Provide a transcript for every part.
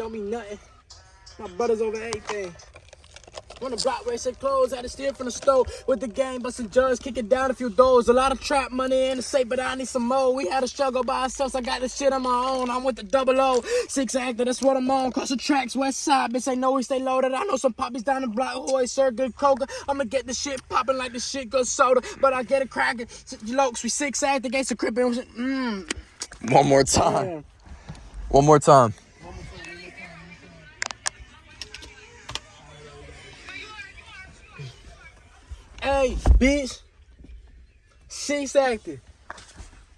don't mean nothing. My brother's over everything. On the block said close, had to steal from the stove with the game, busting jugs, kicking down a few doors. A lot of trap money in the safe, but I need some more. We had a struggle by ourselves, I got this shit on my own. I'm with the double O, six actor, that's what I'm on. Cross the tracks, west side, bitch, ain't know we stay loaded. I know some poppies down the block who always serve good coca. I'ma get the shit popping like the shit good soda, but I get it cracking. Lokes, we six actor, against the crippin'. Mmm. One more time. Yeah. One more time. Hey, bitch. Six acting.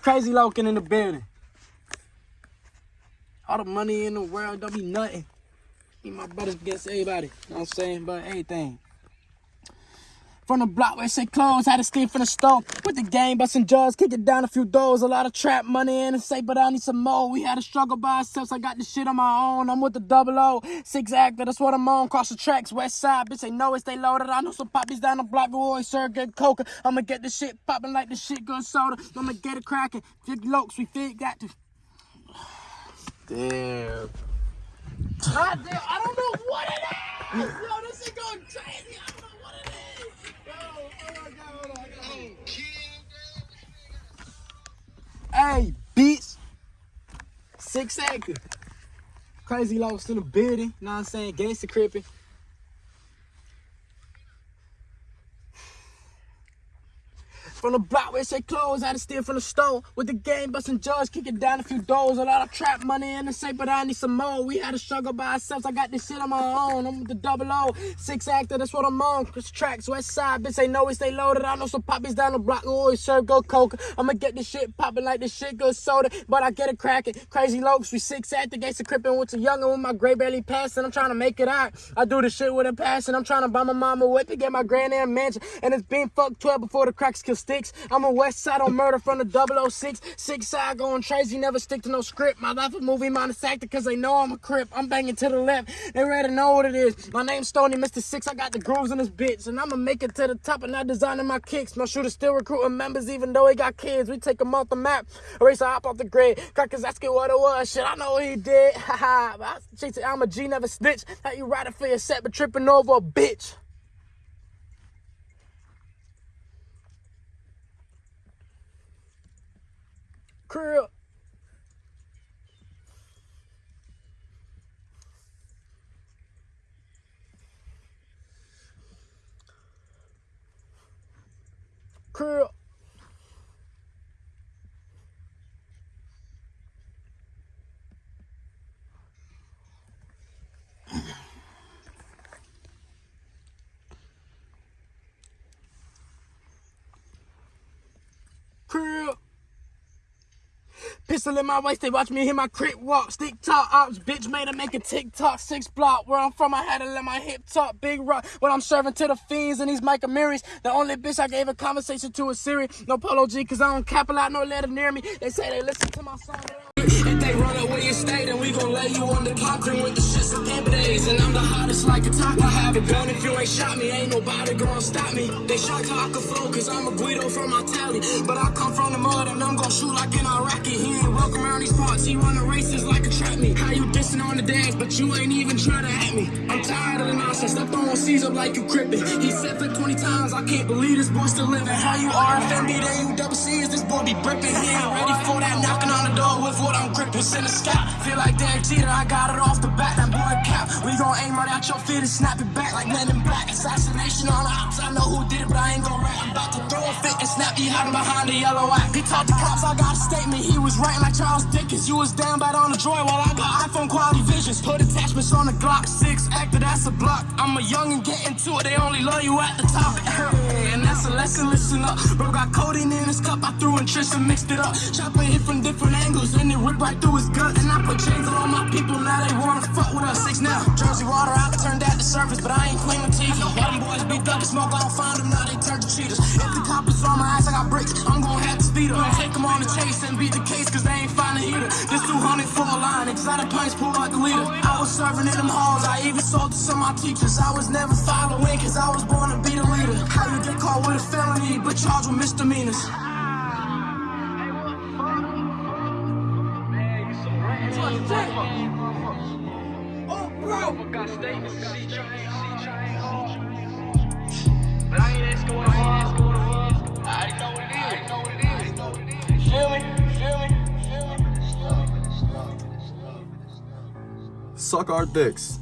Crazy Loken in the building. All the money in the world don't be nothing. Me my brothers against everybody. You know what I'm saying? But everything. From the block where it say close, had to steal from the store. With the game, busting jaws, kicking down a few doors. A lot of trap money in the safe, but I need some more. We had to struggle by ourselves. I got this shit on my own. I'm with the double O, six actor. That's what I'm on. Cross the tracks, west side. Bitch, they know it, stay loaded. I know some poppies down the block always serve good coca. I'ma get this shit popping like the shit good soda. I'ma get it cracking. Fifty lokes, we fit got to. Damn. God damn, I don't know what it is. Yo, this shit going crazy. Hey, bitch. Six actor. Crazy lost in the building. Know what I'm saying? Gangsta crippin'. From the block where it say close, had to steal from the store. With the game, busting jaws, kicking down a few doors. A lot of trap money in the safe, but I need some more. We had to struggle by ourselves. I got this shit on my own. I'm with the double O, six actor, that's what I'm on. Chris tracks, west side, bitch, they know we stay loaded. I know some poppies down the block always serve go coca. I'ma get this shit popping like this shit good soda, but I get it cracking. Crazy lokes, we six actor, gates of crippin' with a youngin' with my gray barely passing. I'm trying to make it out. I do this shit with a passion. I'm trying to buy my mama a whip and get my granddad mansion. And it's been fucked 12 before the cracks kill sticks. I'm a west side on murder from the 006. Six side going crazy, never stick to no script. My life a movie minus actor cause they know I'm a crip. I'm banging to the left. They already know what it is. My name's Stony, Mr. Six. I got the grooves in this bitch. And I'ma make it to the top and not designing my kicks. My shooter still recruiting members even though he got kids. We take him off the map. Erase a hop off the grid. Crackers asking what it was. Shit, I know what he did. Haha. I'm a G, never snitch. How you riding for your set but tripping over a bitch? Crib. Crib. Pistol in my waist, they watch me hit my crit walk. Stick top ops, bitch made her make a TikTok. Six block, where I'm from, I had to let my hip talk. Big rock, when I'm serving to the fiends and these Micah Mirrors. The only bitch I gave a conversation to is Siri. No Polo G, cause I don't cap a lot, no letter near me. They say they listen to my song. If they run away and stay, then we gon' lay you on the concrete with the shits of And I'm the hottest like a top. I have a gun if you ain't shot me, ain't nobody gonna stop me. They shocked how I can flow, cause I'm a Guido from my tally. But I come from the mud and I'm gon' shoot like an Iraqi. He ain't welcome around these parts, he running races like a trap me. How you dissing on the dance, but you ain't even try to at me. I'm tired of the nonsense, stop throwing C's up like you crippin'. He said flip 20 times, I can't believe this boy still living. How you RFMB, then you double C's, this boy be brippin'. He ain't ready for that knocking on the door with what I'm gripping. Send a scout, feel like Derek Jeter, I got it off the bat, that boy cap. We gon' aim right at your feet and snap it back like in Black. Assassination on the ops, I know who did it, but I ain't gon' rap. I'm about to throw a fit and snap you hiding behind the yellow app. He talked to cops, I got a statement, he was writing like Charles Dickens. You was down bad on the droid while I got iPhone quality visions. Put attachments on the Glock 6, actor, that's a block. I'm a young and get into it, they only love you at the top. and that's a lesson, listen up. Bro got codeine in his cup, I threw in Tristan, mixed it up. Chopper hit from different angles, and it ripped right through his gut. And I put chains on all my people, now they wanna fuck with us. Six now, Jersey water, I can turn that to surface, but I ain't claiming TV. All them boys be up the smoke, I don't find them, now they turn to cheaters. If the coppers on my ass, I got bricks, I'm gonna have to speed up. Take them on the chase and beat the case, cause they ain't find a heater. This 200 full line, exotic pints pull out the leader. I was serving in them halls, I even sold to some of my teachers. I was never following, cause I was born to be the leader. How you get caught with a felony, but charged with misdemeanors? Got statements, C train hard. But I ain't asking it was. I already know what it is. I know what it is. Feel me? Feel me? Feel me? Suck our dicks.